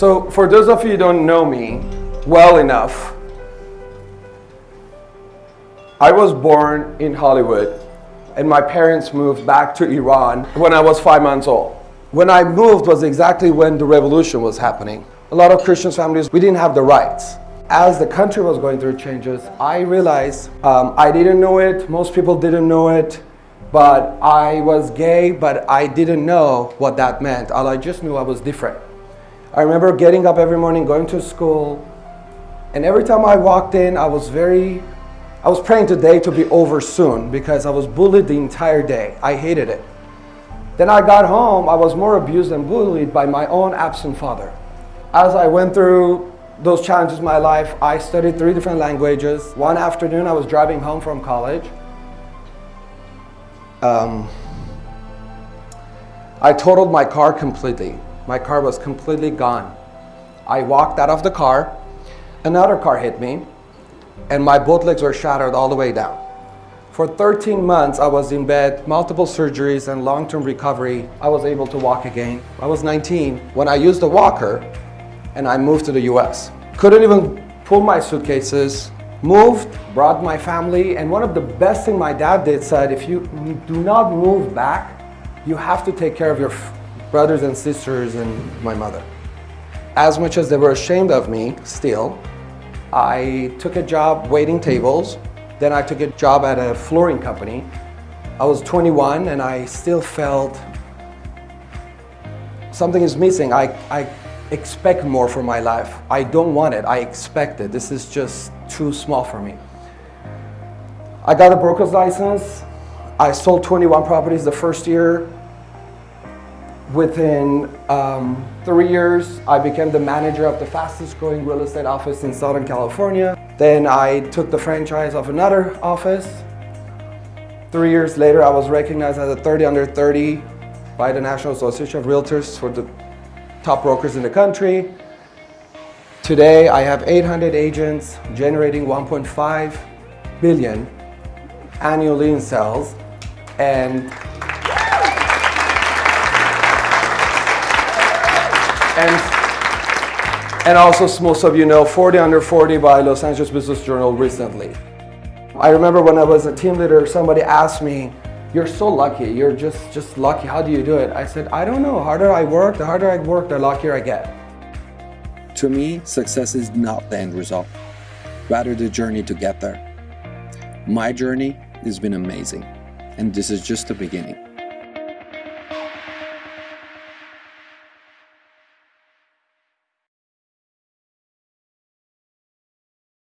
So for those of you who don't know me well enough, I was born in Hollywood and my parents moved back to Iran when I was five months old. When I moved was exactly when the revolution was happening. A lot of Christian families, we didn't have the rights. As the country was going through changes, I realized um, I didn't know it, most people didn't know it, but I was gay, but I didn't know what that meant. All I just knew I was different. I remember getting up every morning, going to school, and every time I walked in, I was very, I was praying today to be over soon because I was bullied the entire day. I hated it. Then I got home, I was more abused and bullied by my own absent father. As I went through those challenges in my life, I studied three different languages. One afternoon, I was driving home from college. Um, I totaled my car completely. My car was completely gone. I walked out of the car, another car hit me, and my both legs were shattered all the way down. For 13 months, I was in bed, multiple surgeries and long-term recovery. I was able to walk again. I was 19 when I used a walker and I moved to the US. Couldn't even pull my suitcases, moved, brought my family, and one of the best thing my dad did said, if you do not move back, you have to take care of your brothers and sisters and my mother. As much as they were ashamed of me, still, I took a job waiting tables. Then I took a job at a flooring company. I was 21 and I still felt something is missing. I, I expect more for my life. I don't want it, I expect it. This is just too small for me. I got a broker's license. I sold 21 properties the first year. Within um, three years, I became the manager of the fastest growing real estate office in Southern California. Then I took the franchise of another office. Three years later, I was recognized as a 30 under 30 by the National Association of Realtors for the top brokers in the country. Today, I have 800 agents generating 1.5 billion annually in sales and And, and also, most of you know, 40 Under 40 by Los Angeles Business Journal recently. I remember when I was a team leader, somebody asked me, you're so lucky, you're just, just lucky, how do you do it? I said, I don't know, harder I work, the harder I work, the luckier I get. To me, success is not the end result, rather the journey to get there. My journey has been amazing, and this is just the beginning.